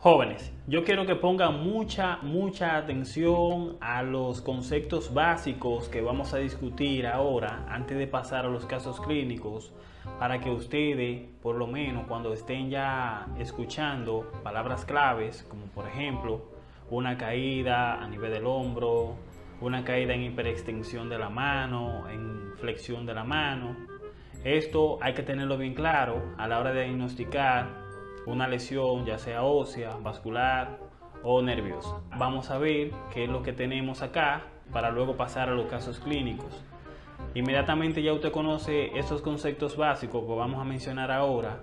Jóvenes, yo quiero que pongan mucha, mucha atención a los conceptos básicos que vamos a discutir ahora antes de pasar a los casos clínicos para que ustedes, por lo menos cuando estén ya escuchando palabras claves, como por ejemplo una caída a nivel del hombro, una caída en hiperextensión de la mano, en flexión de la mano, esto hay que tenerlo bien claro a la hora de diagnosticar una lesión ya sea ósea, vascular o nerviosa. Vamos a ver qué es lo que tenemos acá para luego pasar a los casos clínicos. Inmediatamente ya usted conoce esos conceptos básicos que vamos a mencionar ahora.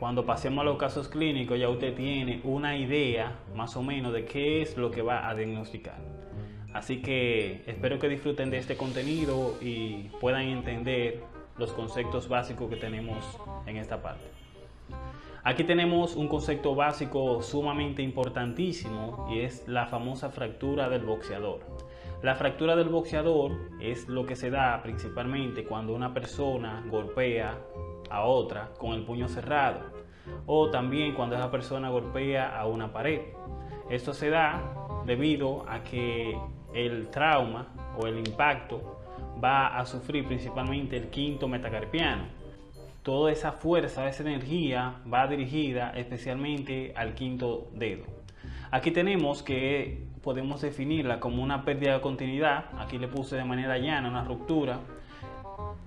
Cuando pasemos a los casos clínicos ya usted tiene una idea más o menos de qué es lo que va a diagnosticar. Así que espero que disfruten de este contenido y puedan entender los conceptos básicos que tenemos en esta parte. Aquí tenemos un concepto básico sumamente importantísimo y es la famosa fractura del boxeador. La fractura del boxeador es lo que se da principalmente cuando una persona golpea a otra con el puño cerrado o también cuando esa persona golpea a una pared. Esto se da debido a que el trauma o el impacto va a sufrir principalmente el quinto metacarpiano toda esa fuerza, esa energía va dirigida especialmente al quinto dedo. Aquí tenemos que podemos definirla como una pérdida de continuidad. Aquí le puse de manera llana una ruptura.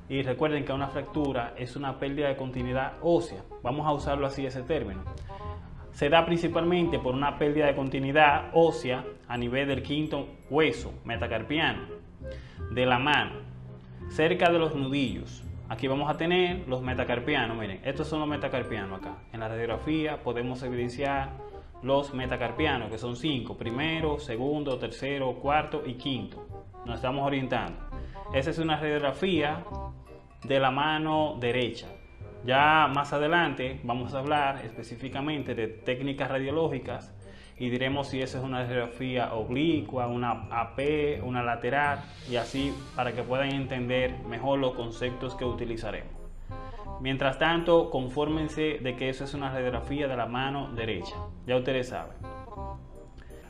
Y recuerden que una fractura es una pérdida de continuidad ósea. Vamos a usarlo así ese término. Se da principalmente por una pérdida de continuidad ósea a nivel del quinto hueso metacarpiano de la mano, cerca de los nudillos. Aquí vamos a tener los metacarpianos. Miren, estos son los metacarpianos acá. En la radiografía podemos evidenciar los metacarpianos, que son cinco. Primero, segundo, tercero, cuarto y quinto. Nos estamos orientando. Esa es una radiografía de la mano derecha. Ya más adelante vamos a hablar específicamente de técnicas radiológicas y diremos si esa es una radiografía oblicua, una AP, una lateral y así para que puedan entender mejor los conceptos que utilizaremos. Mientras tanto, confórmense de que eso es una radiografía de la mano derecha. Ya ustedes saben.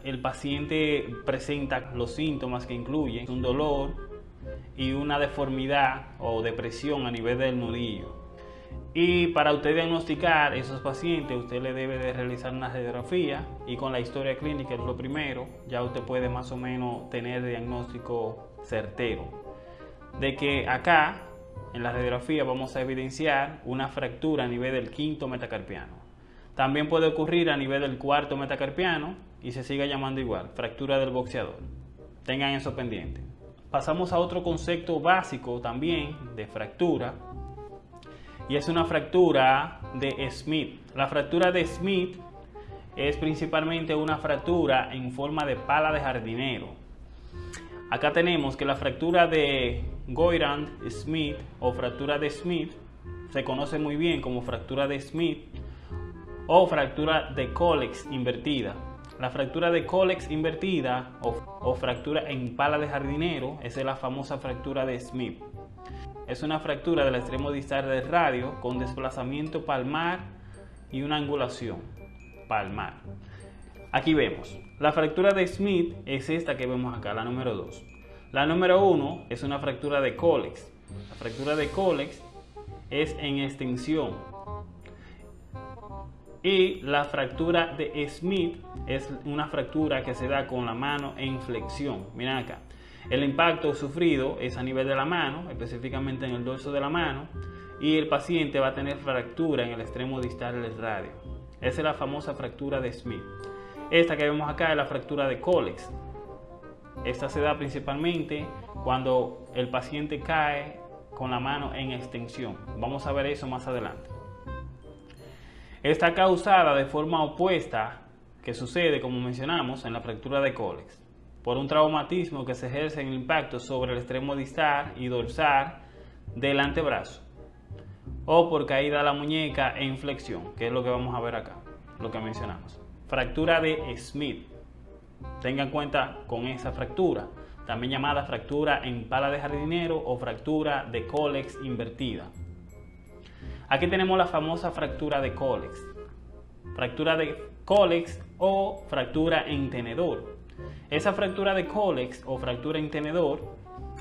El paciente presenta los síntomas que incluyen un dolor y una deformidad o depresión a nivel del nudillo y para usted diagnosticar esos pacientes, usted le debe de realizar una radiografía y con la historia clínica es lo primero, ya usted puede más o menos tener diagnóstico certero. De que acá, en la radiografía, vamos a evidenciar una fractura a nivel del quinto metacarpiano. También puede ocurrir a nivel del cuarto metacarpiano y se sigue llamando igual, fractura del boxeador. Tengan eso pendiente. Pasamos a otro concepto básico también de fractura, y es una fractura de Smith. La fractura de Smith es principalmente una fractura en forma de pala de jardinero. Acá tenemos que la fractura de Goyrand Smith o fractura de Smith se conoce muy bien como fractura de Smith o fractura de Colex invertida. La fractura de Colex invertida o, o fractura en pala de jardinero es la famosa fractura de Smith es una fractura del extremo distal del radio con desplazamiento palmar y una angulación palmar. Aquí vemos, la fractura de Smith es esta que vemos acá, la número 2. La número 1 es una fractura de Colex. La fractura de Colex es en extensión. Y la fractura de Smith es una fractura que se da con la mano en flexión. Miren acá. El impacto sufrido es a nivel de la mano, específicamente en el dorso de la mano, y el paciente va a tener fractura en el extremo distal del radio. Esa es la famosa fractura de Smith. Esta que vemos acá es la fractura de Colex. Esta se da principalmente cuando el paciente cae con la mano en extensión. Vamos a ver eso más adelante. Está causada de forma opuesta que sucede, como mencionamos, en la fractura de Colex por un traumatismo que se ejerce en impacto sobre el extremo distal y dorsal del antebrazo o por caída de la muñeca en flexión, que es lo que vamos a ver acá, lo que mencionamos. Fractura de Smith. Tengan cuenta con esa fractura, también llamada fractura en pala de jardinero o fractura de Colex invertida. Aquí tenemos la famosa fractura de Colex. Fractura de cólex o fractura en tenedor. Esa fractura de cólex o fractura en tenedor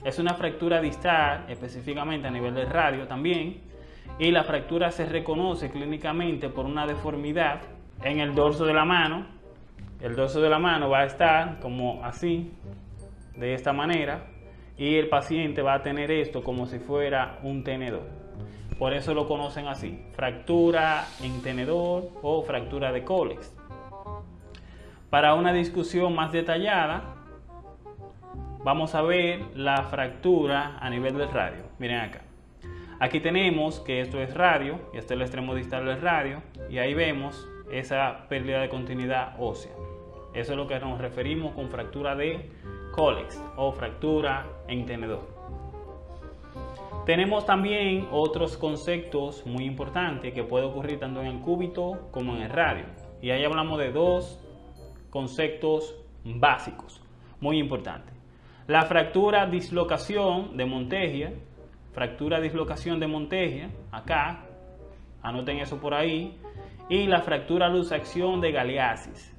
es una fractura distal, específicamente a nivel del radio también, y la fractura se reconoce clínicamente por una deformidad en el dorso de la mano. El dorso de la mano va a estar como así, de esta manera, y el paciente va a tener esto como si fuera un tenedor. Por eso lo conocen así, fractura en tenedor o fractura de cólex. Para una discusión más detallada, vamos a ver la fractura a nivel del radio. Miren acá. Aquí tenemos que esto es radio, y este es el extremo distal del radio, y ahí vemos esa pérdida de continuidad ósea. Eso es lo que nos referimos con fractura de cólex o fractura en tenedor. Tenemos también otros conceptos muy importantes que puede ocurrir tanto en el cúbito como en el radio. Y ahí hablamos de dos conceptos básicos, muy importantes. La fractura dislocación de Montegia, fractura dislocación de Montegia, acá, anoten eso por ahí, y la fractura luxación de Galeasis.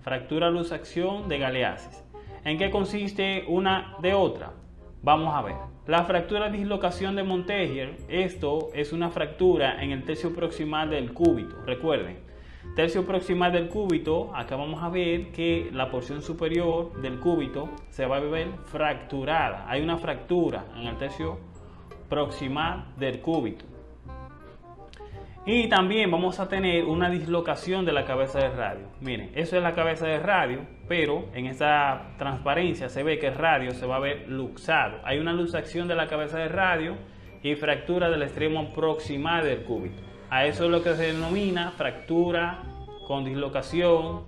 Fractura luxación de Galeasis. ¿En qué consiste una de otra? Vamos a ver. La fractura dislocación de Montegier, esto es una fractura en el tercio proximal del cúbito. Recuerden, tercio proximal del cúbito, acá vamos a ver que la porción superior del cúbito se va a ver fracturada. Hay una fractura en el tercio proximal del cúbito. Y también vamos a tener una dislocación de la cabeza del radio. Miren, eso es la cabeza del radio, pero en esta transparencia se ve que el radio se va a ver luxado. Hay una luxación de la cabeza del radio y fractura del extremo proximal del cúbito. A eso es lo que se denomina fractura con dislocación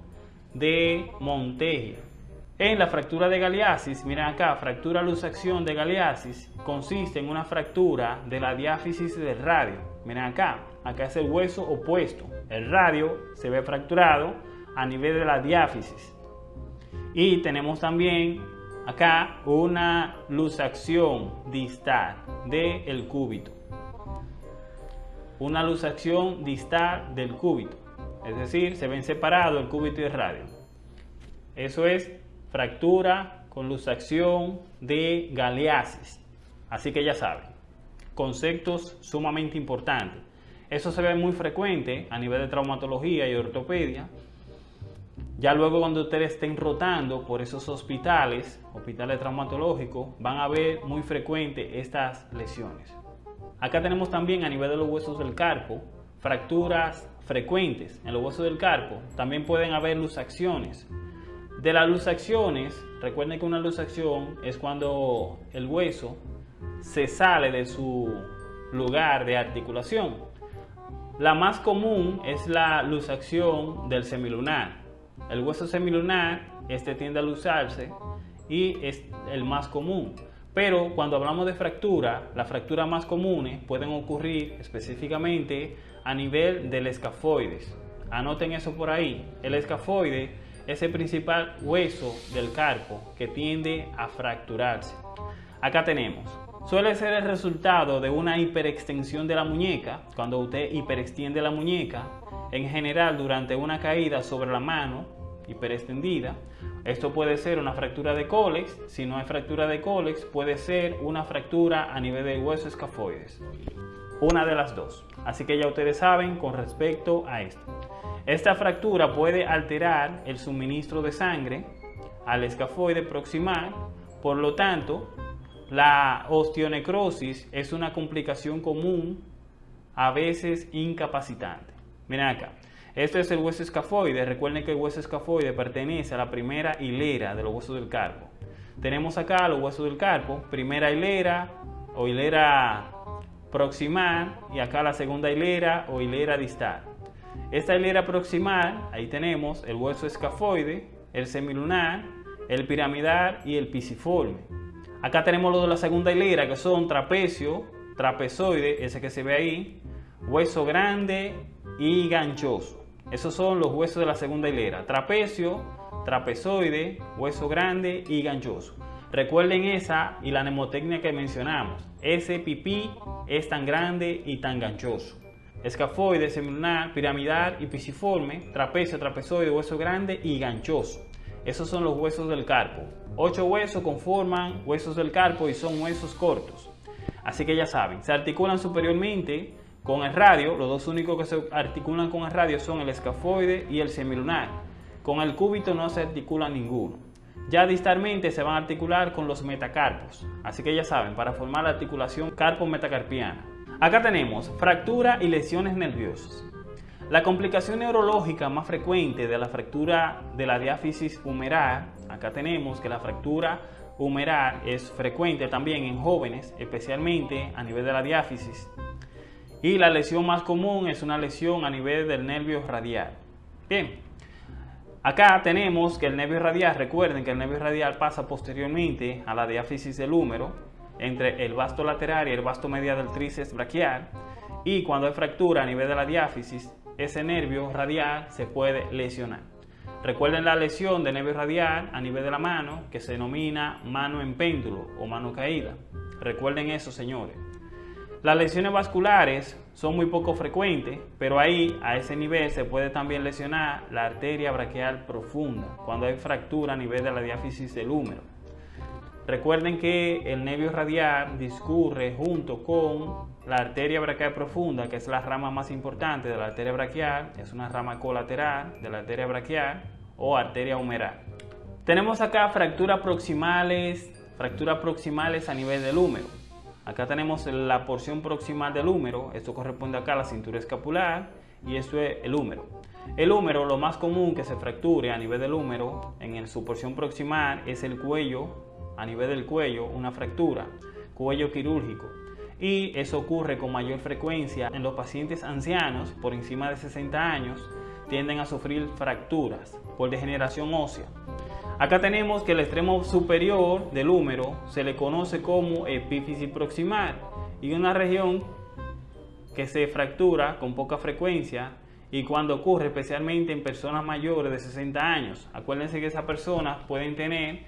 de Montegia. En la fractura de Galeasis, miren acá, fractura luxación de Galeasis consiste en una fractura de la diáfisis del radio. Miren acá, acá es el hueso opuesto. El radio se ve fracturado a nivel de la diáfisis. Y tenemos también acá una luxación distal del cúbito. Una luxación distal del cúbito. Es decir, se ven separados el cúbito y el radio. Eso es fractura con luxación de galeasis. Así que ya saben, conceptos sumamente importantes. Eso se ve muy frecuente a nivel de traumatología y ortopedia. Ya luego cuando ustedes estén rotando por esos hospitales, hospitales traumatológicos, van a ver muy frecuente estas lesiones. Acá tenemos también a nivel de los huesos del carpo, fracturas frecuentes en los huesos del carpo. También pueden haber luxaciones. De las luxaciones, recuerden que una luxación es cuando el hueso se sale de su lugar de articulación. La más común es la luxación del semilunar. El hueso semilunar este tiende a luxarse y es el más común. Pero cuando hablamos de fractura, las fracturas más comunes pueden ocurrir específicamente a nivel del escafoides. Anoten eso por ahí. El escafoide es el principal hueso del carpo que tiende a fracturarse. Acá tenemos suele ser el resultado de una hiperextensión de la muñeca, cuando usted hiperextiende la muñeca, en general durante una caída sobre la mano hiperextendida. Esto puede ser una fractura de cólex, si no hay fractura de cólex puede ser una fractura a nivel del hueso escafoides. Una de las dos. Así que ya ustedes saben con respecto a esto. Esta fractura puede alterar el suministro de sangre al escafoide proximal, por lo tanto, la osteonecrosis es una complicación común, a veces incapacitante. Miren acá, este es el hueso escafoide. Recuerden que el hueso escafoide pertenece a la primera hilera de los huesos del carpo. Tenemos acá los huesos del carpo, primera hilera o hilera proximal y acá la segunda hilera o hilera distal. Esta hilera proximal, ahí tenemos el hueso escafoide, el semilunar, el piramidal y el pisiforme. Acá tenemos lo de la segunda hilera, que son trapecio, trapezoide, ese que se ve ahí, hueso grande y ganchoso. Esos son los huesos de la segunda hilera. Trapecio, trapezoide, hueso grande y ganchoso. Recuerden esa y la mnemotecnia que mencionamos. Ese pipí es tan grande y tan ganchoso. escafoide, semilunar, piramidal y pisiforme, trapecio, trapezoide, hueso grande y ganchoso. Esos son los huesos del carpo. Ocho huesos conforman huesos del carpo y son huesos cortos. Así que ya saben, se articulan superiormente con el radio. Los dos únicos que se articulan con el radio son el escafoide y el semilunar. Con el cúbito no se articula ninguno. Ya distalmente se van a articular con los metacarpos. Así que ya saben, para formar la articulación carpo-metacarpiana. Acá tenemos fractura y lesiones nerviosas. La complicación neurológica más frecuente de la fractura de la diáfisis humeral, acá tenemos que la fractura humeral es frecuente también en jóvenes, especialmente a nivel de la diáfisis. Y la lesión más común es una lesión a nivel del nervio radial. Bien, acá tenemos que el nervio radial, recuerden que el nervio radial pasa posteriormente a la diáfisis del húmero, entre el vasto lateral y el vasto medial del tríceps braquial. Y cuando hay fractura a nivel de la diáfisis, ese nervio radial se puede lesionar. Recuerden la lesión de nervio radial a nivel de la mano que se denomina mano en péndulo o mano caída. Recuerden eso, señores. Las lesiones vasculares son muy poco frecuentes, pero ahí a ese nivel se puede también lesionar la arteria braquial profunda cuando hay fractura a nivel de la diáfisis del húmero. Recuerden que el nervio radial discurre junto con la arteria braquial profunda, que es la rama más importante de la arteria braquial, es una rama colateral de la arteria braquial o arteria humeral. Tenemos acá fracturas proximales, fracturas proximales a nivel del húmero. Acá tenemos la porción proximal del húmero, esto corresponde acá a la cintura escapular y esto es el húmero. El húmero, lo más común que se fracture a nivel del húmero en su porción proximal es el cuello a nivel del cuello una fractura, cuello quirúrgico. Y eso ocurre con mayor frecuencia en los pacientes ancianos por encima de 60 años, tienden a sufrir fracturas por degeneración ósea. Acá tenemos que el extremo superior del húmero se le conoce como epífisis proximal y una región que se fractura con poca frecuencia y cuando ocurre especialmente en personas mayores de 60 años. Acuérdense que esas personas pueden tener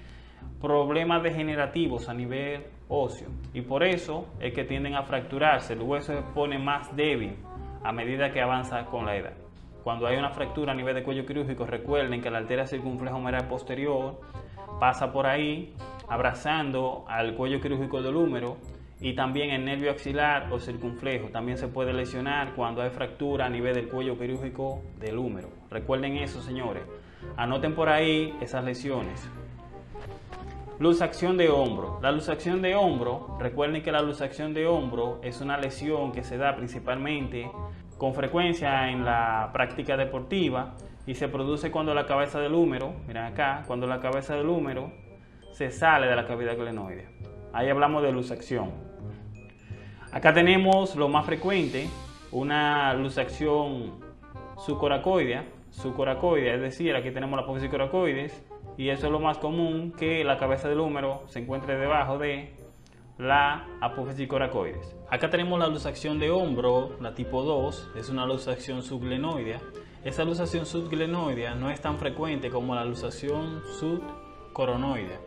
problemas degenerativos a nivel óseo y por eso es que tienden a fracturarse, el hueso se pone más débil a medida que avanza con la edad. Cuando hay una fractura a nivel de cuello quirúrgico, recuerden que la arteria circunflejomeral posterior pasa por ahí abrazando al cuello quirúrgico del húmero y también el nervio axilar o circunflejo también se puede lesionar cuando hay fractura a nivel del cuello quirúrgico del húmero. Recuerden eso, señores. Anoten por ahí esas lesiones. Luxación de hombro. La luxación de hombro, recuerden que la luxación de hombro es una lesión que se da principalmente con frecuencia en la práctica deportiva y se produce cuando la cabeza del húmero, miren acá, cuando la cabeza del húmero se sale de la cavidad glenoidea. Ahí hablamos de luxación. Acá tenemos lo más frecuente, una luxación subcoracoidea, subcoracoidea, es decir, aquí tenemos la apófisis coracoides, y eso es lo más común que la cabeza del húmero se encuentre debajo de la apófisis coracoides. Acá tenemos la luxación de hombro, la tipo 2, es una luxación subglenoidea. Esa luxación subglenoidea no es tan frecuente como la luxación subcoronoidea,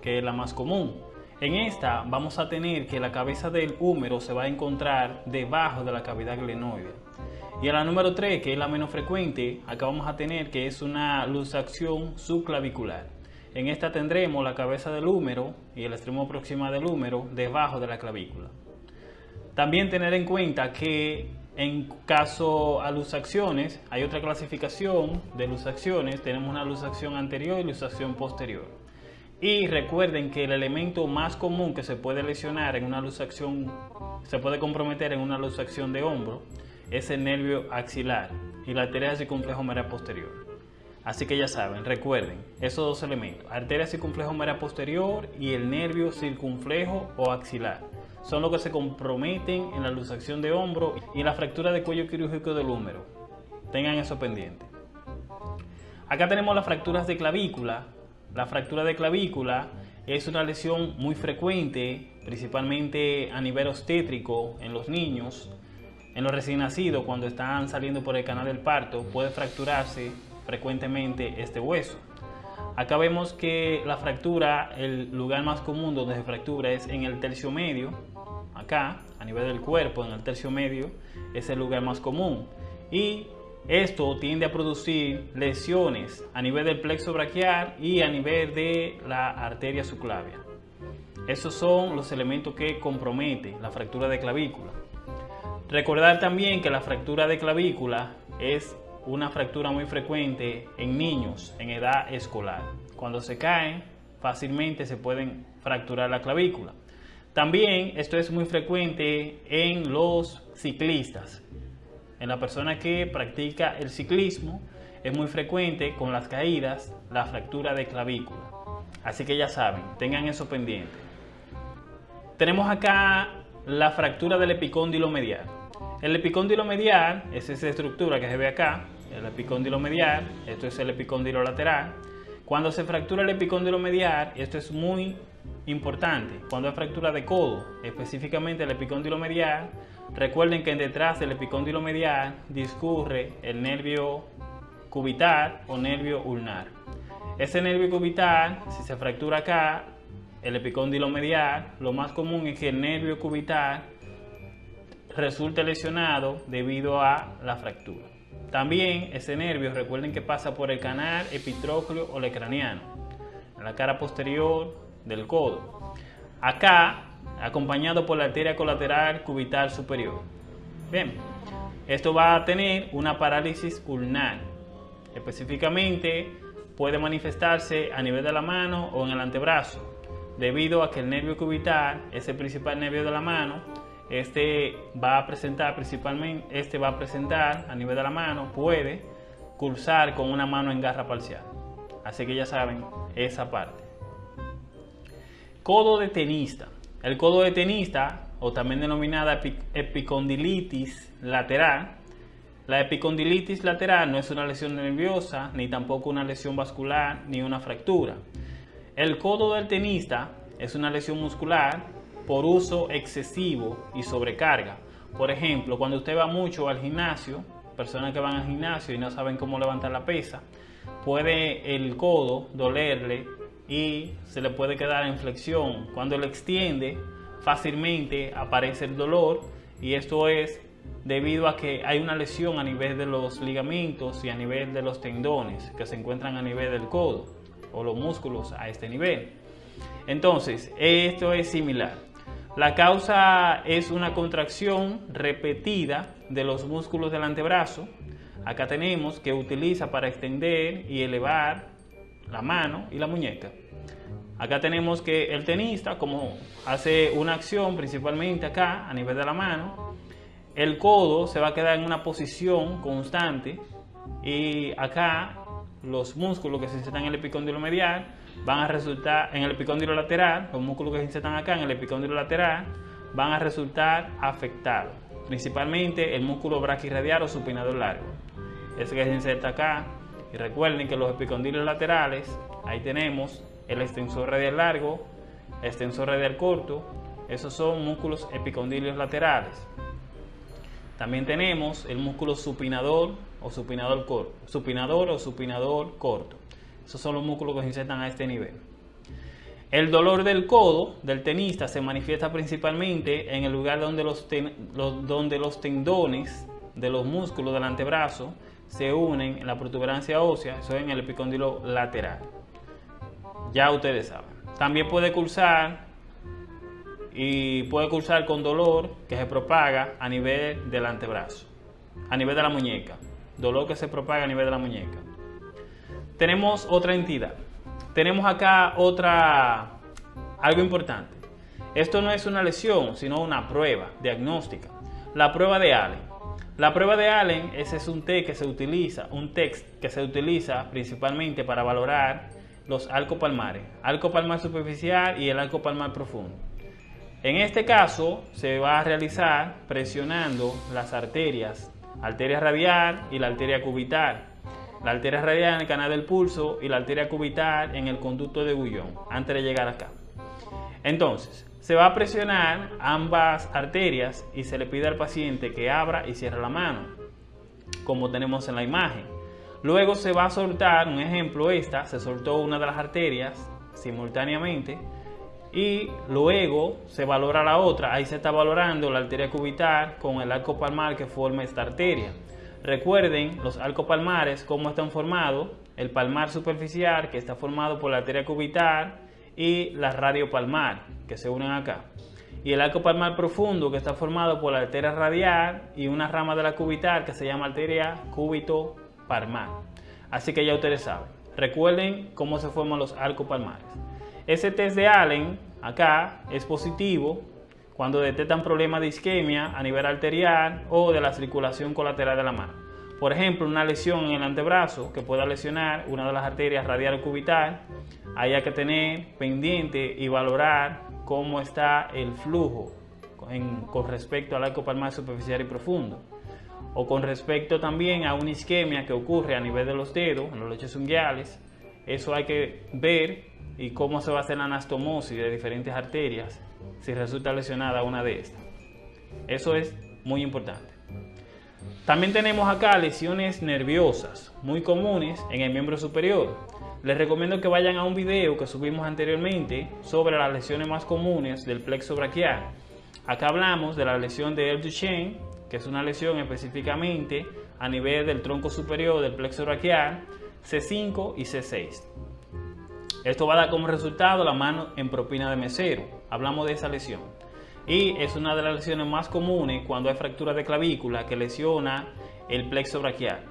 que es la más común. En esta vamos a tener que la cabeza del húmero se va a encontrar debajo de la cavidad glenoidea. Y en la número 3, que es la menos frecuente, acá vamos a tener que es una luxación subclavicular. En esta tendremos la cabeza del húmero y el extremo proximal del húmero debajo de la clavícula. También tener en cuenta que en caso a luxaciones hay otra clasificación de luxaciones. Tenemos una luxación anterior y luxación posterior. Y recuerden que el elemento más común que se puede lesionar en una luxación, se puede comprometer en una luxación de hombro, es el nervio axilar y la arteria circunflejomeral posterior. Así que ya saben, recuerden esos dos elementos, arteria circunflejomeral posterior y el nervio circunflejo o axilar. Son los que se comprometen en la luxación de hombro y en la fractura de cuello quirúrgico del húmero. Tengan eso pendiente. Acá tenemos las fracturas de clavícula. La fractura de clavícula es una lesión muy frecuente, principalmente a nivel obstétrico en los niños. En los recién nacidos, cuando están saliendo por el canal del parto, puede fracturarse frecuentemente este hueso. Acá vemos que la fractura, el lugar más común donde se fractura es en el tercio medio, acá, nivel del cuerpo, en el tercio medio, es el lugar más común. Y esto tiende a producir lesiones a nivel del plexo braquial y a nivel de la arteria subclavia. Esos son los elementos que comprometen la fractura de clavícula. Recordar también que la fractura de clavícula es una fractura muy frecuente en niños en edad escolar. Cuando se caen, fácilmente se pueden fracturar la clavícula. También esto es muy frecuente en los ciclistas. En la persona que practica el ciclismo es muy frecuente con las caídas la fractura de clavícula. Así que ya saben, tengan eso pendiente. Tenemos acá la fractura del epicóndilo medial. El epicóndilo medial es esa estructura que se ve acá, el epicóndilo medial, esto es el epicóndilo lateral. Cuando se fractura el epicóndilo medial, esto es muy importante, cuando hay fractura de codo, específicamente el epicóndilo medial, recuerden que detrás del epicóndilo medial discurre el nervio cubital o nervio ulnar. Ese nervio cubital, si se fractura acá, el epicóndilo medial, lo más común es que el nervio cubital resulte lesionado debido a la fractura. También ese nervio, recuerden que pasa por el canal epitrócleo o lecraniano, en la cara posterior del codo. Acá, acompañado por la arteria colateral cubital superior. Bien, esto va a tener una parálisis ulnar. Específicamente, puede manifestarse a nivel de la mano o en el antebrazo, debido a que el nervio cubital es el principal nervio de la mano este va a presentar principalmente, este va a presentar a nivel de la mano, puede cursar con una mano en garra parcial. Así que ya saben esa parte. Codo de tenista. El codo de tenista, o también denominada epicondilitis lateral, la epicondilitis lateral no es una lesión nerviosa, ni tampoco una lesión vascular, ni una fractura. El codo del tenista es una lesión muscular por uso excesivo y sobrecarga. Por ejemplo, cuando usted va mucho al gimnasio, personas que van al gimnasio y no saben cómo levantar la pesa, puede el codo dolerle y se le puede quedar en flexión. Cuando lo extiende, fácilmente aparece el dolor y esto es debido a que hay una lesión a nivel de los ligamentos y a nivel de los tendones que se encuentran a nivel del codo o los músculos a este nivel. Entonces, esto es similar. La causa es una contracción repetida de los músculos del antebrazo. Acá tenemos que utiliza para extender y elevar la mano y la muñeca. Acá tenemos que el tenista, como hace una acción principalmente acá a nivel de la mano, el codo se va a quedar en una posición constante y acá los músculos que se insertan en el epicóndilo medial van a resultar en el epicóndilo lateral, los músculos que se insertan acá en el epicóndilo lateral van a resultar afectados, principalmente el músculo braquirradial o supinador largo, ese que se inserta acá. Y recuerden que los epicóndilos laterales, ahí tenemos el extensor radial largo, extensor radial corto, esos son músculos epicondilios laterales. También tenemos el músculo supinador o supinador corto, supinador o supinador corto. Esos son los músculos que se insertan a este nivel. El dolor del codo del tenista se manifiesta principalmente en el lugar donde los, donde los tendones de los músculos del antebrazo se unen en la protuberancia ósea, eso es en el epicóndilo lateral. Ya ustedes saben. También puede cursar y puede cursar con dolor que se propaga a nivel del antebrazo, a nivel de la muñeca. Dolor que se propaga a nivel de la muñeca tenemos otra entidad. Tenemos acá otra, algo importante. Esto no es una lesión, sino una prueba diagnóstica. La prueba de Allen. La prueba de Allen ese es un test que se utiliza, un test que se utiliza principalmente para valorar los arcos palmares, arco palmar superficial y el arco palmar profundo. En este caso se va a realizar presionando las arterias, arteria radial y la arteria cubital la arteria radial en el canal del pulso y la arteria cubital en el conducto de Gullón, antes de llegar acá. Entonces, se va a presionar ambas arterias y se le pide al paciente que abra y cierre la mano, como tenemos en la imagen. Luego se va a soltar, un ejemplo esta, se soltó una de las arterias simultáneamente, y luego se valora la otra. Ahí se está valorando la arteria cubital con el arco palmar que forma esta arteria. Recuerden los arcos palmares, cómo están formados. El palmar superficial, que está formado por la arteria cubital, y la radio palmar, que se unen acá. Y el arco palmar profundo, que está formado por la arteria radial y una rama de la cubital, que se llama arteria cúbito palmar. Así que ya ustedes saben. Recuerden cómo se forman los arcos palmares. Ese test de Allen, acá, es positivo cuando detectan problemas de isquemia a nivel arterial o de la circulación colateral de la mano. Por ejemplo, una lesión en el antebrazo que pueda lesionar una de las arterias radial cubital, hay que tener pendiente y valorar cómo está el flujo con respecto al arco palmar superficial y profundo. O con respecto también a una isquemia que ocurre a nivel de los dedos, en los leches unguiales. Eso hay que ver y cómo se va a hacer la anastomosis de diferentes arterias si resulta lesionada una de estas. Eso es muy importante. También tenemos acá lesiones nerviosas, muy comunes en el miembro superior. Les recomiendo que vayan a un video que subimos anteriormente sobre las lesiones más comunes del plexo braquial. Acá hablamos de la lesión de Duchenne, que es una lesión específicamente a nivel del tronco superior del plexo braquial, C5 y C6. Esto va a dar como resultado la mano en propina de mesero. Hablamos de esa lesión. Y es una de las lesiones más comunes cuando hay fractura de clavícula que lesiona el plexo braquial.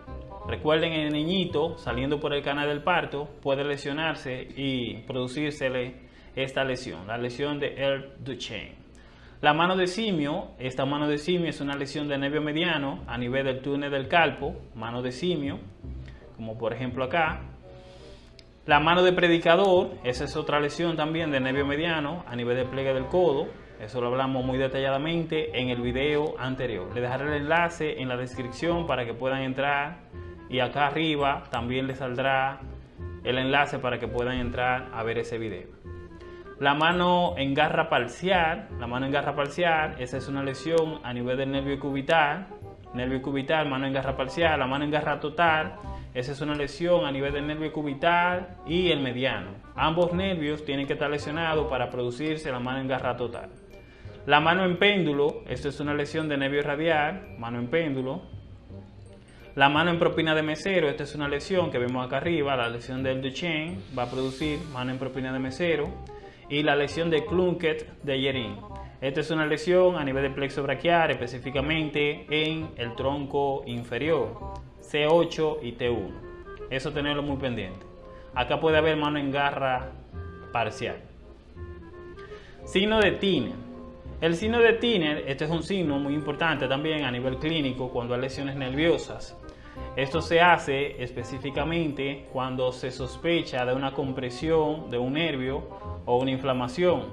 Recuerden, el niñito saliendo por el canal del parto puede lesionarse y producírsele esta lesión, la lesión de Earl Duchenne. La mano de simio, esta mano de simio es una lesión de nervio mediano a nivel del túnel del calpo, mano de simio, como por ejemplo acá, la mano de predicador, esa es otra lesión también de nervio mediano a nivel de pliegue del codo. Eso lo hablamos muy detalladamente en el video anterior. Les dejaré el enlace en la descripción para que puedan entrar y acá arriba también les saldrá el enlace para que puedan entrar a ver ese video. La mano en garra parcial, la mano en garra parcial, esa es una lesión a nivel del nervio cubital, nervio cubital, mano en garra parcial, la mano en garra total, esa es una lesión a nivel del nervio cubital y el mediano. Ambos nervios tienen que estar lesionados para producirse la mano en garra total. La mano en péndulo, esto es una lesión de nervio radial, mano en péndulo. La mano en propina de mesero, esta es una lesión que vemos acá arriba, la lesión del Duchenne va a producir mano en propina de mesero. Y la lesión de Clunket de Yerin. Esta es una lesión a nivel de plexo braquial, específicamente en el tronco inferior. C8 y T1. Eso tenerlo muy pendiente. Acá puede haber mano en garra parcial. Signo de Tiner. El signo de Tiner, este es un signo muy importante también a nivel clínico cuando hay lesiones nerviosas. Esto se hace específicamente cuando se sospecha de una compresión de un nervio o una inflamación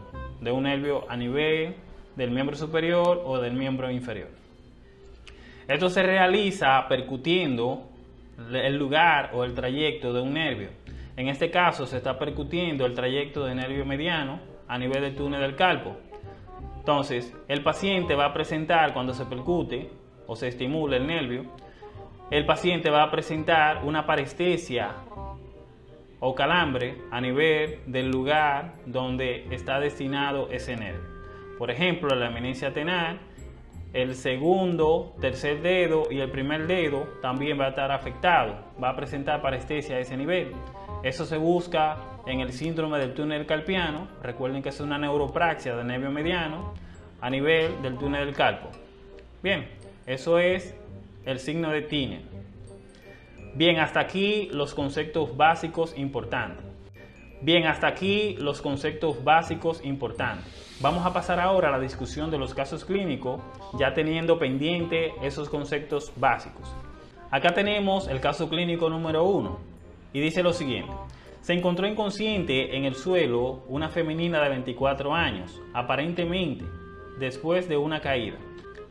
de un nervio a nivel del miembro superior o del miembro inferior. Esto se realiza percutiendo el lugar o el trayecto de un nervio. En este caso se está percutiendo el trayecto del nervio mediano a nivel del túnel del calpo. Entonces, el paciente va a presentar cuando se percute o se estimula el nervio, el paciente va a presentar una parestesia o calambre a nivel del lugar donde está destinado ese nervio. Por ejemplo, la eminencia tenal el segundo, tercer dedo y el primer dedo también va a estar afectado, va a presentar parestesia a ese nivel. Eso se busca en el síndrome del túnel calpiano, recuerden que es una neuropraxia del nervio mediano a nivel del túnel del calpo. Bien, eso es el signo de Tiner. Bien, hasta aquí los conceptos básicos importantes. Bien, hasta aquí los conceptos básicos importantes. Vamos a pasar ahora a la discusión de los casos clínicos, ya teniendo pendiente esos conceptos básicos. Acá tenemos el caso clínico número uno y dice lo siguiente. Se encontró inconsciente en el suelo una femenina de 24 años, aparentemente después de una caída.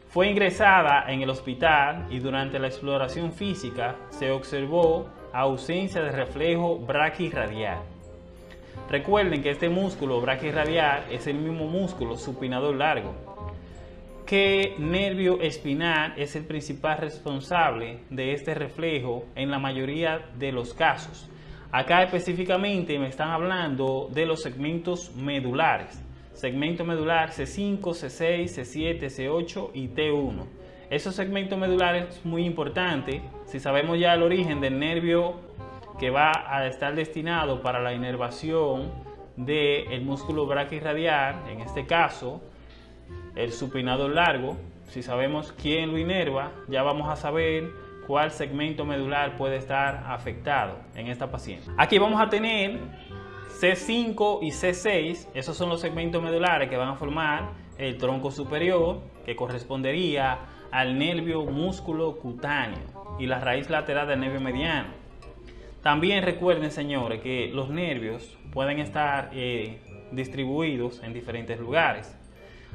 Fue ingresada en el hospital y durante la exploración física se observó ausencia de reflejo braquirradial Recuerden que este músculo braquirradial es el mismo músculo supinador largo. ¿Qué nervio espinal es el principal responsable de este reflejo en la mayoría de los casos? Acá específicamente me están hablando de los segmentos medulares. Segmento medular C5, C6, C7, C8 y T1. Esos segmentos medulares es muy importante. Si sabemos ya el origen del nervio que va a estar destinado para la inervación del músculo braquirradial, en este caso el supinado largo, si sabemos quién lo inerva, ya vamos a saber cuál segmento medular puede estar afectado en esta paciente. Aquí vamos a tener C5 y C6, esos son los segmentos medulares que van a formar el tronco superior, que correspondería al nervio músculo cutáneo y la raíz lateral del nervio mediano. También recuerden, señores, que los nervios pueden estar eh, distribuidos en diferentes lugares.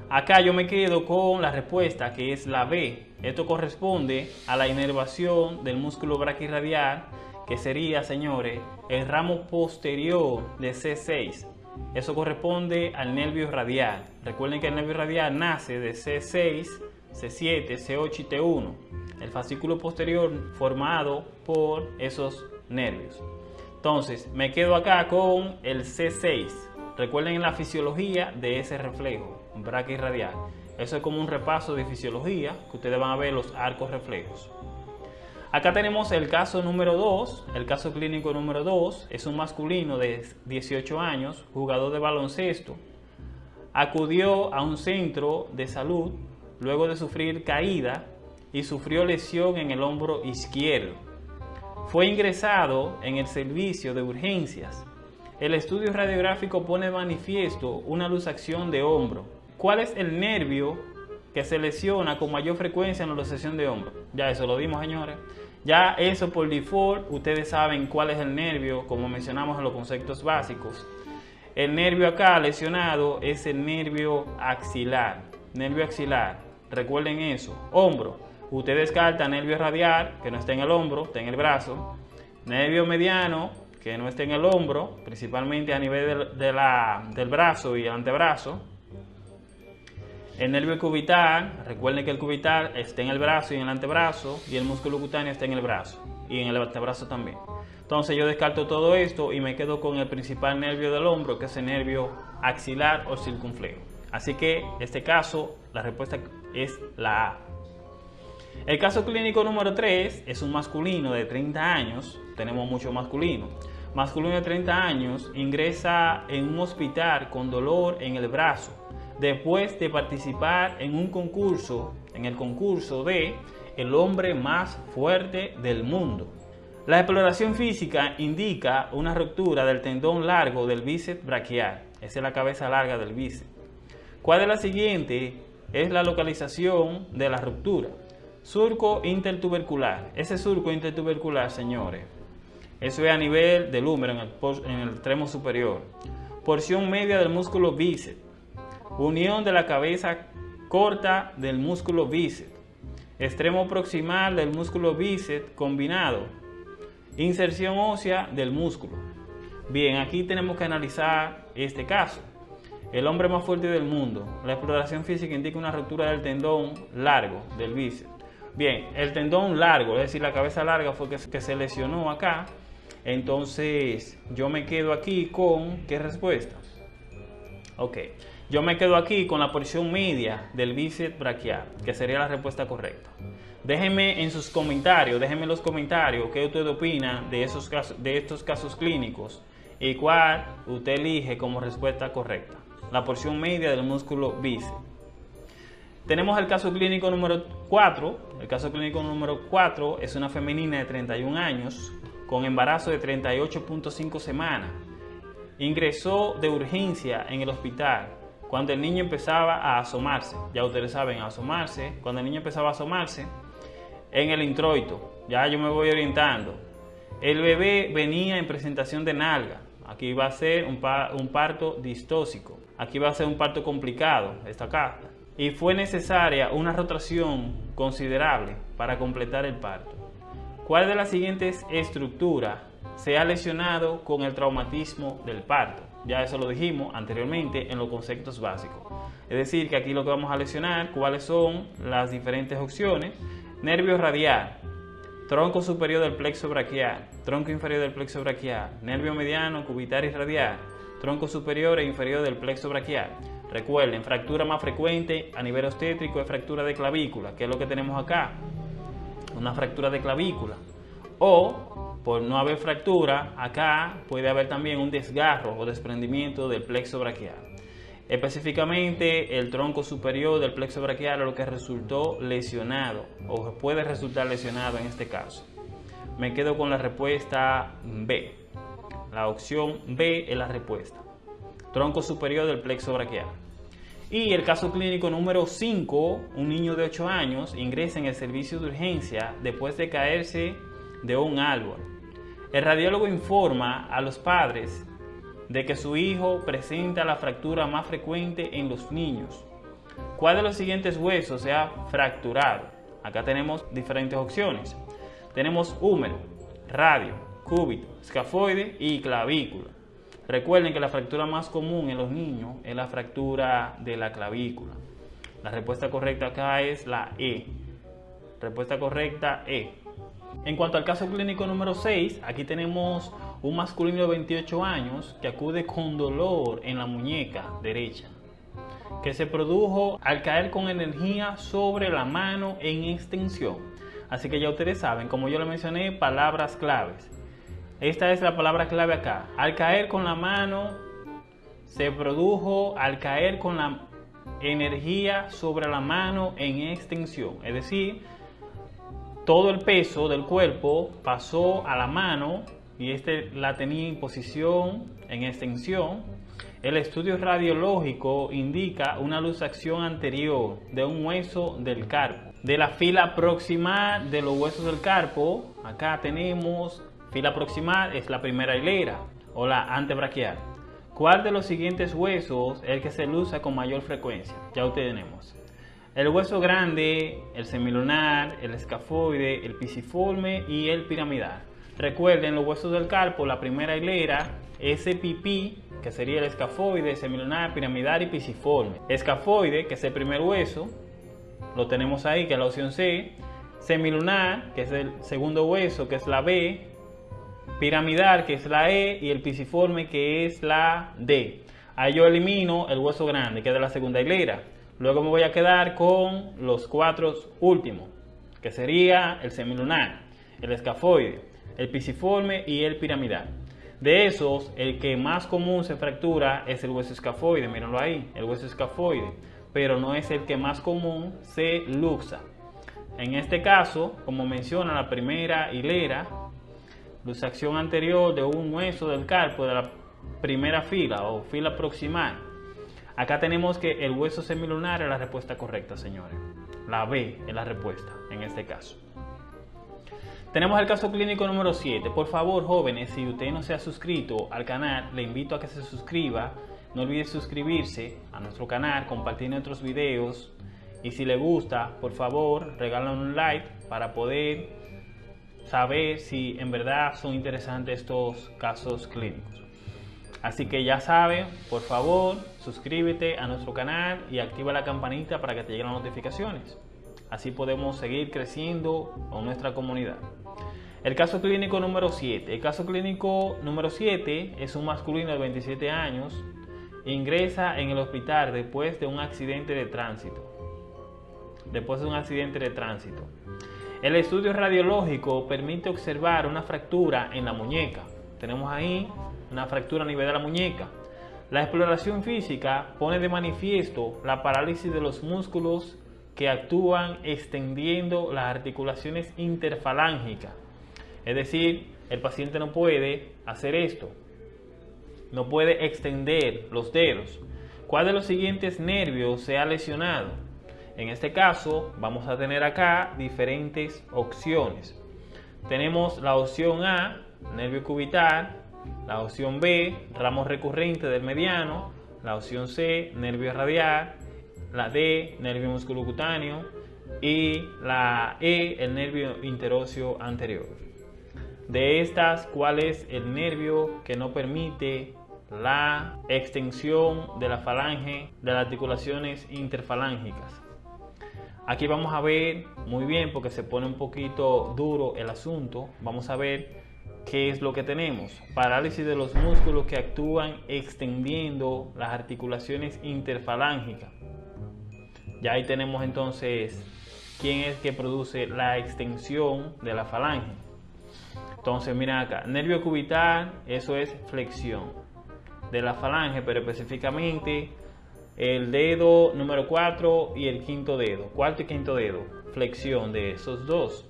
Acá yo me quedo con la respuesta que es la B. Esto corresponde a la inervación del músculo braquirradial que sería, señores, el ramo posterior de C6. Eso corresponde al nervio radial. Recuerden que el nervio radial nace de C6, C7, C8 y T1. El fascículo posterior formado por esos nervios. Entonces, me quedo acá con el C6. Recuerden la fisiología de ese reflejo braquirradial. Eso es como un repaso de fisiología que ustedes van a ver los arcos reflejos. Acá tenemos el caso número 2, el caso clínico número 2, es un masculino de 18 años, jugador de baloncesto. Acudió a un centro de salud luego de sufrir caída y sufrió lesión en el hombro izquierdo. Fue ingresado en el servicio de urgencias. El estudio radiográfico pone manifiesto una luxación de hombro. ¿Cuál es el nervio que se lesiona con mayor frecuencia en la luxación de hombro? Ya eso lo dimos, señores. Ya eso por default, ustedes saben cuál es el nervio, como mencionamos en los conceptos básicos. El nervio acá lesionado es el nervio axilar. Nervio axilar, recuerden eso. Hombro, usted descarta nervio radial, que no está en el hombro, está en el brazo. Nervio mediano, que no está en el hombro, principalmente a nivel del brazo y el antebrazo. El nervio cubital, recuerden que el cubital está en el brazo y en el antebrazo y el músculo cutáneo está en el brazo y en el antebrazo también. Entonces yo descarto todo esto y me quedo con el principal nervio del hombro que es el nervio axilar o circunflejo. Así que en este caso la respuesta es la A. El caso clínico número 3 es un masculino de 30 años, tenemos mucho masculino. Masculino de 30 años ingresa en un hospital con dolor en el brazo después de participar en un concurso, en el concurso de El hombre más fuerte del mundo. La exploración física indica una ruptura del tendón largo del bíceps braquial. Esa es la cabeza larga del bíceps. ¿Cuál de la siguiente es la localización de la ruptura? Surco intertubercular. Ese surco intertubercular, señores, eso es a nivel del húmero, en el, en el extremo superior. Porción media del músculo bíceps Unión de la cabeza corta del músculo bíceps. Extremo proximal del músculo bíceps combinado. Inserción ósea del músculo. Bien, aquí tenemos que analizar este caso. El hombre más fuerte del mundo. La exploración física indica una ruptura del tendón largo del bíceps. Bien, el tendón largo, es decir, la cabeza larga fue que, se lesionó acá. Entonces, yo me quedo aquí con, ¿qué respuesta? Ok. Yo me quedo aquí con la porción media del bíceps braquial, que sería la respuesta correcta. Déjenme en sus comentarios, déjenme en los comentarios qué usted opina de, esos de estos casos clínicos y cuál usted elige como respuesta correcta. La porción media del músculo bíceps. Tenemos el caso clínico número 4. El caso clínico número 4 es una femenina de 31 años con embarazo de 38.5 semanas. Ingresó de urgencia en el hospital cuando el niño empezaba a asomarse, ya ustedes saben, asomarse, cuando el niño empezaba a asomarse, en el introito, ya yo me voy orientando, el bebé venía en presentación de nalga, aquí va a ser un, parto distóxico, aquí va a ser un parto complicado, esta carta, y fue necesaria una rotación considerable para completar el parto. ¿Cuál de las siguientes estructuras se ha lesionado con el traumatismo del parto? Ya eso lo dijimos anteriormente en los conceptos básicos. Es decir, que aquí lo que vamos a lesionar, cuáles son las diferentes opciones. Nervio radial. tronco superior del plexo braquial, tronco inferior del plexo braquial, nervio mediano, cubital y radial, tronco superior e inferior del plexo braquial. Recuerden, fractura más frecuente a nivel obstétrico es fractura de clavícula, que es lo que tenemos acá, una fractura de clavícula. O, por no haber fractura, acá puede haber también un desgarro o desprendimiento del plexo braquial. Específicamente el tronco superior del plexo braquial es lo que resultó lesionado o puede resultar lesionado en este caso. Me quedo con la respuesta B. La opción B es la respuesta. Tronco superior del plexo braquial. Y el caso clínico número 5, un niño de 8 años ingresa en el servicio de urgencia después de caerse de un árbol. El radiólogo informa a los padres de que su hijo presenta la fractura más frecuente en los niños. ¿Cuál de los siguientes huesos se ha fracturado? Acá tenemos diferentes opciones. Tenemos húmero, radio, cúbito, escafoide y clavícula. Recuerden que la fractura más común en los niños es la fractura de la clavícula. La respuesta correcta acá es la E. Respuesta correcta E. En cuanto al caso clínico número 6, aquí tenemos un masculino de 28 años que acude con dolor en la muñeca derecha, que se produjo al caer con energía sobre la mano en extensión. Así que ya ustedes saben, como yo le mencioné, palabras claves. Esta es la palabra clave acá. Al caer con la mano, se produjo al caer con la energía sobre la mano en extensión. Es decir, todo el peso del cuerpo pasó a la mano y este la tenía en posición, en extensión. El estudio radiológico indica una luxación anterior de un hueso del carpo. De la fila proximal de los huesos del carpo, acá tenemos fila proximal es la primera hilera o la antebraquial. ¿Cuál de los siguientes huesos es el que se luza con mayor frecuencia? Ya ustedes tenemos. El hueso grande, el semilunar, el escafoide, el pisiforme y el piramidal. Recuerden los huesos del carpo, la primera hilera, ese pipí, que sería el escafoide, semilunar, piramidal y pisiforme. Escafoide, que es el primer hueso, lo tenemos ahí, que es la opción C. Semilunar, que es el segundo hueso, que es la B. Piramidal, que es la E. Y el pisiforme, que es la D. Ahí yo elimino el hueso grande, que es de la segunda hilera. Luego me voy a quedar con los cuatro últimos, que sería el semilunar, el escafoide, el pisiforme y el piramidal. De esos, el que más común se fractura es el hueso escafoide, mírenlo ahí, el hueso escafoide, pero no es el que más común se luxa. En este caso, como menciona la primera hilera, luxación anterior de un hueso del carpo de la primera fila o fila proximal. Acá tenemos que el hueso semilunar es la respuesta correcta, señores. La B es la respuesta en este caso. Tenemos el caso clínico número 7. Por favor, jóvenes, si usted no se ha suscrito al canal, le invito a que se suscriba. No olvide suscribirse a nuestro canal, compartir nuestros videos. Y si le gusta, por favor, regálanos un like para poder saber si en verdad son interesantes estos casos clínicos. Así que ya saben, por favor, suscríbete a nuestro canal y activa la campanita para que te lleguen las notificaciones. Así podemos seguir creciendo con nuestra comunidad. El caso clínico número 7. El caso clínico número 7 es un masculino de 27 años. Ingresa en el hospital después de un accidente de tránsito. Después de un accidente de tránsito. El estudio radiológico permite observar una fractura en la muñeca. Tenemos ahí una fractura a nivel de la muñeca. La exploración física pone de manifiesto la parálisis de los músculos que actúan extendiendo las articulaciones interfalángicas. Es decir, el paciente no puede hacer esto, no puede extender los dedos. ¿Cuál de los siguientes nervios se ha lesionado? En este caso, vamos a tener acá diferentes opciones. Tenemos la opción A, nervio cubital, la opción B, ramo recurrente del mediano, la opción C, nervio radial, la D, nervio musculocutáneo y la E, el nervio interóseo anterior. De estas, ¿cuál es el nervio que no permite la extensión de la falange de las articulaciones interfalángicas? Aquí vamos a ver muy bien porque se pone un poquito duro el asunto. Vamos a ver qué es lo que tenemos. Parálisis de los músculos que actúan extendiendo las articulaciones interfalángicas. Ya ahí tenemos entonces quién es que produce la extensión de la falange. Entonces, miren acá, nervio cubital, eso es flexión de la falange, pero específicamente el dedo número 4 y el quinto dedo, cuarto y quinto dedo, flexión de esos dos.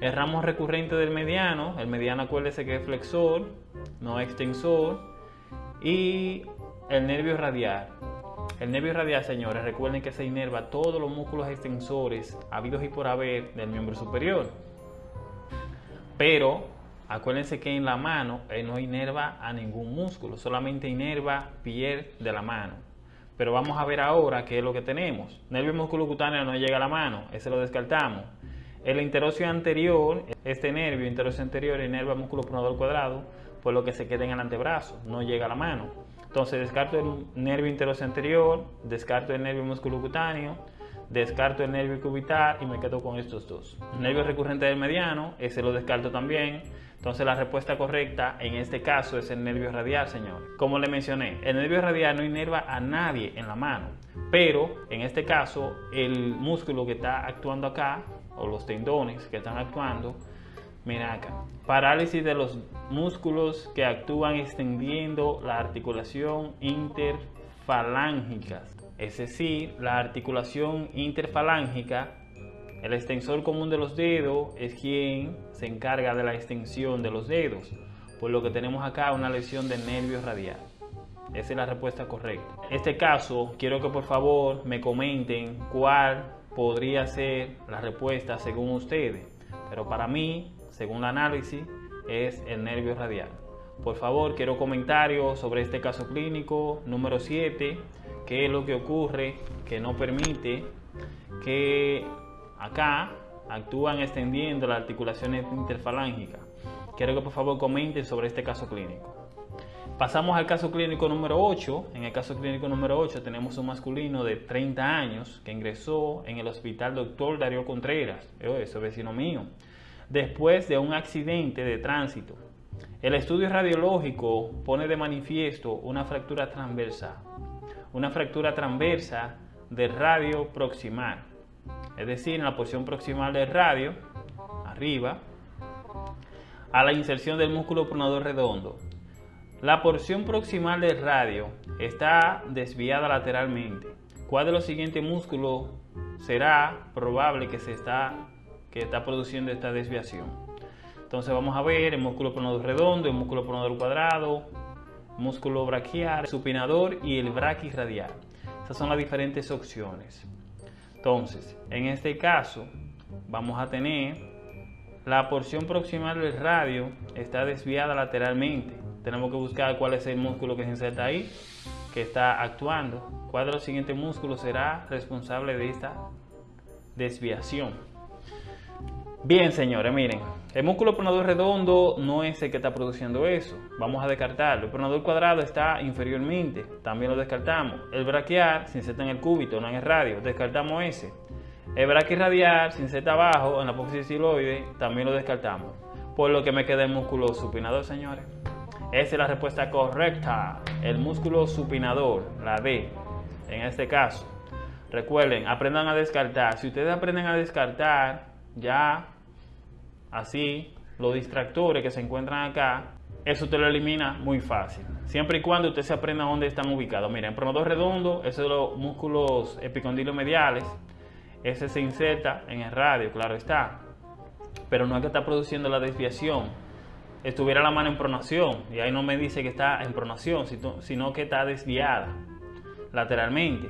El ramo recurrente del mediano, el mediano acuérdese que es flexor, no extensor, y el nervio radial. El nervio radial, señores, recuerden que se inerva todos los músculos extensores habidos y por haber del miembro superior. Pero acuérdense que en la mano él no inerva a ningún músculo, solamente inerva piel de la mano. Pero vamos a ver ahora qué es lo que tenemos. Nervio músculo cutáneo no llega a la mano, ese lo descartamos. El interocio anterior, este nervio interocio anterior inerva músculo pronador cuadrado, por lo que se queda en el antebrazo, no llega a la mano. Entonces descarto el nervio interocio anterior, descarto el nervio músculo cutáneo, descarto el nervio cubital y me quedo con estos dos. nervio recurrente del mediano, ese lo descarto también. Entonces la respuesta correcta en este caso es el nervio radial, señor. Como le mencioné, el nervio radial no inerva a nadie en la mano, pero en este caso el músculo que está actuando acá, o los tendones que están actuando, mira acá, parálisis de los músculos que actúan extendiendo la articulación interfalángica. Es decir, la articulación interfalángica el extensor común de los dedos es quien se encarga de la extensión de los dedos, por lo que tenemos acá una lesión del nervio radial. Esa es la respuesta correcta. En este caso, quiero que por favor me comenten cuál podría ser la respuesta según ustedes. Pero para mí, según el análisis, es el nervio radial. Por favor, quiero comentarios sobre este caso clínico número 7, qué es lo que ocurre que no permite que Acá actúan extendiendo las articulaciones interfalángicas. Quiero que por favor comenten sobre este caso clínico. Pasamos al caso clínico número 8. En el caso clínico número 8 tenemos un masculino de 30 años que ingresó en el hospital Dr. Darío Contreras, ese es vecino mío, después de un accidente de tránsito. El estudio radiológico pone de manifiesto una fractura transversa, una fractura transversa del radio proximal es decir, en la porción proximal del radio, arriba, a la inserción del músculo pronador redondo. La porción proximal del radio está desviada lateralmente. ¿Cuál de los siguientes músculos será probable que se está, que está produciendo esta desviación? Entonces vamos a ver el músculo pronador redondo, el músculo pronador cuadrado, músculo braquial, supinador y el braquiradial. Esas son las diferentes opciones. Entonces, en este caso, vamos a tener la porción proximal del radio está desviada lateralmente. Tenemos que buscar cuál es el músculo que se inserta ahí, que está actuando. ¿Cuál de los siguientes músculos será responsable de esta desviación? Bien, señores, miren, el músculo pronador redondo no es el que está produciendo eso. Vamos a descartarlo. El pronador cuadrado está inferiormente. También lo descartamos. El braquial se inserta en el cúbito, no en el radio. Descartamos ese. El braquiradial se inserta abajo en la apófisis. También lo descartamos. Por lo que me queda el músculo supinador, señores. Esa es la respuesta correcta. El músculo supinador, la D, en este caso. Recuerden, aprendan a descartar. Si ustedes aprenden a descartar, ya Así, los distractores que se encuentran acá, eso te lo elimina muy fácil. Siempre y cuando usted se aprenda dónde están ubicados. Miren, pronador redondo, esos son los músculos epicondilios mediales. Ese se inserta en el radio, claro está. Pero no es que está produciendo la desviación. Estuviera la mano en pronación, y ahí no me dice que está en pronación, sino que está desviada lateralmente.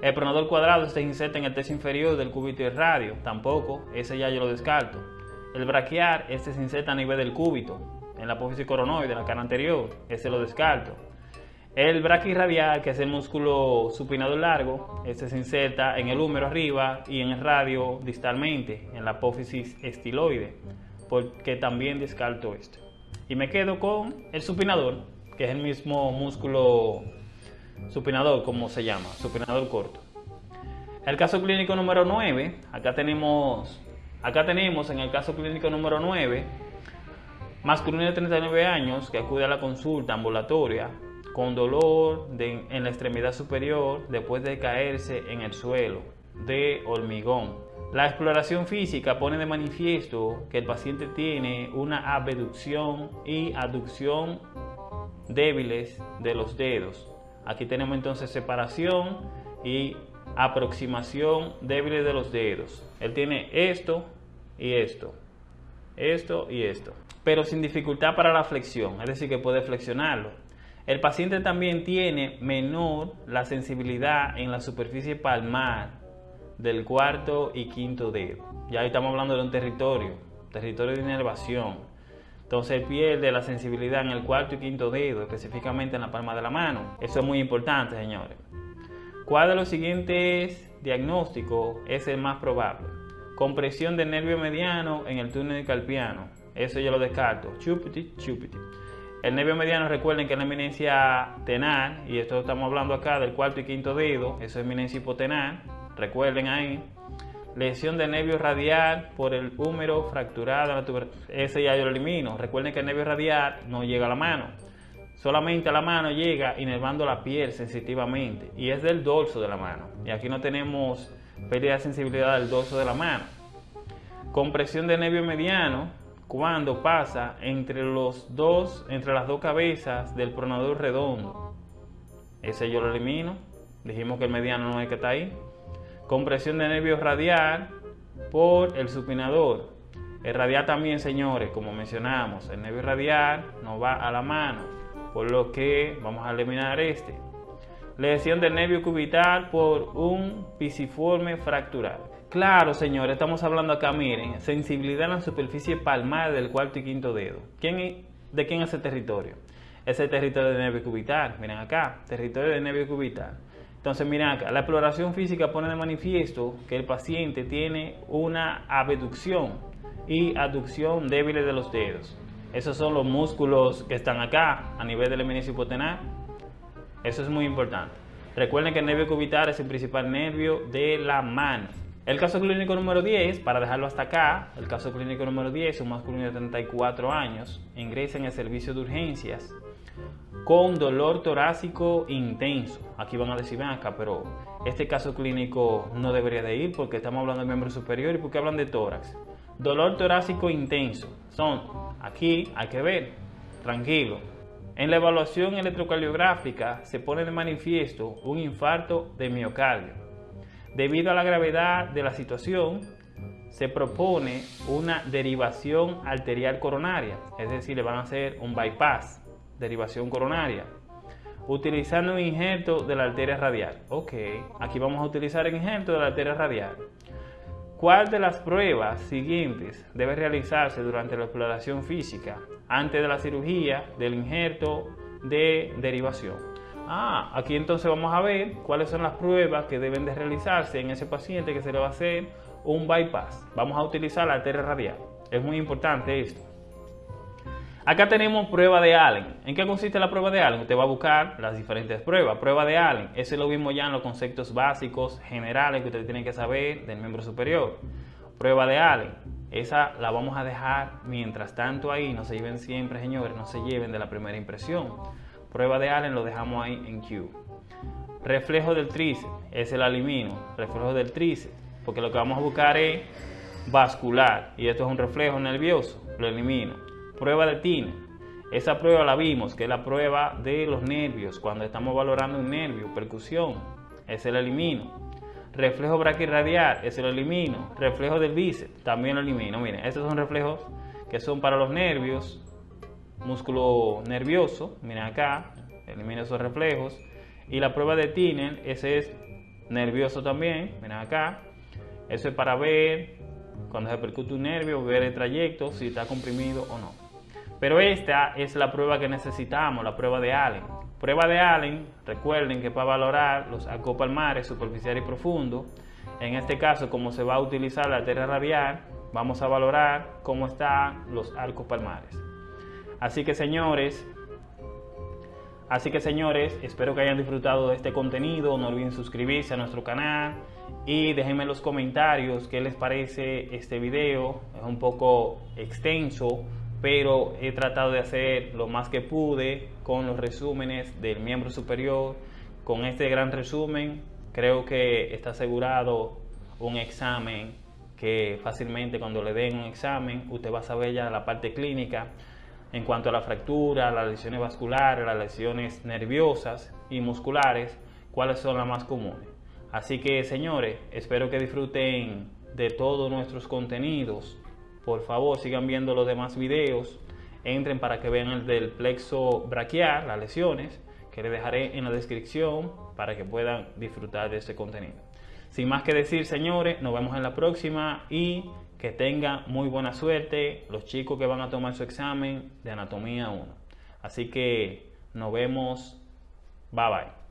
El pronador cuadrado se inserta en el tercio inferior del cúbito del radio, tampoco, ese ya yo lo descarto. El braquiar, este se inserta a nivel del cúbito, en la apófisis coronoide, la cara anterior, ese lo descarto. El braquirradial, que es el músculo supinador largo, este se inserta en el húmero arriba y en el radio distalmente, en la apófisis estiloide, porque también descarto esto. Y me quedo con el supinador, que es el mismo músculo supinador, como se llama, supinador corto. El caso clínico número 9, acá tenemos, acá tenemos en el caso clínico número 9, masculino de 39 años que acude a la consulta ambulatoria con dolor en la extremidad superior después de caerse en el suelo de hormigón. La exploración física pone de manifiesto que el paciente tiene una abducción y aducción débiles de los dedos. Aquí tenemos entonces separación y aproximación débiles de los dedos. Él tiene esto y esto, esto y esto, pero sin dificultad para la flexión, es decir, que puede flexionarlo. El paciente también tiene menor la sensibilidad en la superficie palmar del cuarto y quinto dedo. Ya estamos hablando de un territorio, territorio de inervación. Entonces pierde la sensibilidad en el cuarto y quinto dedo, específicamente en la palma de la mano. Eso es muy importante, señores. ¿Cuál de los siguientes diagnósticos es el más probable? Compresión del nervio mediano en el túnel carpiano. Eso yo lo descarto. Chupiti, chupiti. El nervio mediano, recuerden que es la eminencia tenar, y esto estamos hablando acá del cuarto y quinto dedo, eso es eminencia hipotenar, recuerden ahí. Lesión del nervio radial por el húmero fracturado, ese ya yo lo elimino. Recuerden que el nervio radial no llega a la mano, solamente a la mano llega inervando la piel sensitivamente, y es del dorso de la mano. Y aquí no tenemos pérdida de sensibilidad del dorso de la mano. Compresión del nervio mediano, cuando pasa entre los dos, entre las dos cabezas del pronador redondo. Ese yo lo elimino. Dijimos que el mediano no es que está ahí. Compresión de nervio radial por el supinador. El radial también, señores, como mencionamos, el nervio radial no va a la mano, por lo que vamos a eliminar este. Lesión del nervio cubital por un pisiforme fractural. Claro, señores, estamos hablando acá, miren, sensibilidad en la superficie palmar del cuarto y quinto dedo. ¿Quién, ¿De quién es ese territorio? Ese territorio de nervio cubital. Miren acá, territorio de nervio cubital. Entonces, miren acá, la exploración física pone de manifiesto que el paciente tiene una abducción y aducción débiles de los dedos. Esos son los músculos que están acá a nivel del eminencia hipotenar. Eso es muy importante. Recuerden que el nervio cubital es el principal nervio de la mano. El caso clínico número 10, para dejarlo hasta acá, el caso clínico número 10, un masculino de 34 años, ingresa en el servicio de urgencias con dolor torácico intenso. Aquí van a decir, ven acá, pero este caso clínico no debería de ir porque estamos hablando de miembro superior y porque hablan de tórax. Dolor torácico intenso. Son, aquí hay que ver, tranquilo. En la evaluación electrocardiográfica se pone de manifiesto un infarto de miocardio Debido a la gravedad de la situación, se propone una derivación arterial coronaria, es decir, le van a hacer un bypass, derivación coronaria, utilizando un injerto de la arteria radial. Ok, aquí vamos a utilizar el injerto de la arteria radial. ¿Cuál de las pruebas siguientes debe realizarse durante la exploración física antes de la cirugía del injerto de derivación? Ah, aquí entonces vamos a ver cuáles son las pruebas que deben de realizarse en ese paciente que se le va a hacer un bypass. Vamos a utilizar la arteria radial. Es muy importante esto. Acá tenemos prueba de Allen. ¿En qué consiste la prueba de Allen? Usted va a buscar las diferentes pruebas. Prueba de Allen, ese lo vimos ya en los conceptos básicos generales que usted tiene que saber del miembro superior. Prueba de Allen, esa la vamos a dejar mientras tanto ahí. No se lleven siempre, señores, no se lleven de la primera impresión. Prueba de Allen lo dejamos ahí en Q. Reflejo del tríceps, ese lo elimino. Reflejo del tríceps, porque lo que vamos a buscar es vascular y esto es un reflejo nervioso, lo elimino. Prueba de Tine, esa prueba la vimos, que es la prueba de los nervios, cuando estamos valorando un nervio, percusión, ese lo elimino. Reflejo braquirradial, ese lo elimino. Reflejo del bíceps, también lo elimino. Miren, estos son reflejos que son para los nervios músculo nervioso, miren acá, elimina esos reflejos. Y la prueba de Tinen, ese es nervioso también, miren acá. Eso es para ver cuando se percute un nervio, ver el trayecto, si está comprimido o no. Pero esta es la prueba que necesitamos, la prueba de Allen. Prueba de Allen, recuerden que para valorar los arcos palmares superficial y profundo, en este caso como se va a utilizar la arteria radial, vamos a valorar cómo están los arcos palmares. Así que señores, Así que señores, espero que hayan disfrutado de este contenido. No olviden suscribirse a nuestro canal y déjenme en los comentarios qué les parece este video. Es un poco extenso, pero he tratado de hacer lo más que pude con los resúmenes del miembro superior. Con este gran resumen, creo que está asegurado un examen que fácilmente cuando le den un examen, usted va a saber ya la parte clínica en cuanto a la fractura, las lesiones vasculares, las lesiones nerviosas y musculares, cuáles son las más comunes. Así que señores, espero que disfruten de todos nuestros contenidos. Por favor, sigan viendo los demás videos. Entren para que vean el del plexo braquial, las lesiones, que les dejaré en la descripción para que puedan disfrutar de este contenido. Sin más que decir, señores, nos vemos en la próxima y que tengan muy buena suerte los chicos que van a tomar su examen de anatomía 1. Así que nos vemos. Bye bye.